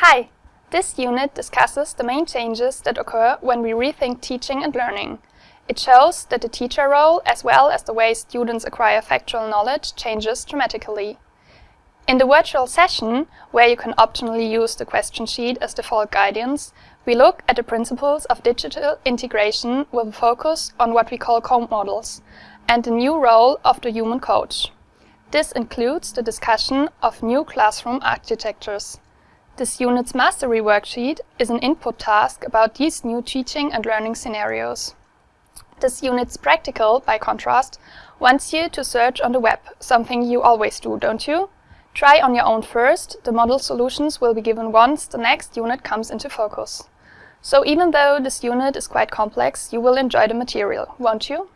Hi! This unit discusses the main changes that occur when we rethink teaching and learning. It shows that the teacher role, as well as the way students acquire factual knowledge, changes dramatically. In the virtual session, where you can optionally use the question sheet as default guidance, we look at the principles of digital integration with a focus on what we call co-models and the new role of the human coach. This includes the discussion of new classroom architectures. This unit's mastery worksheet is an input task about these new teaching and learning scenarios. This unit's practical, by contrast, wants you to search on the web, something you always do, don't you? Try on your own first, the model solutions will be given once the next unit comes into focus. So even though this unit is quite complex, you will enjoy the material, won't you?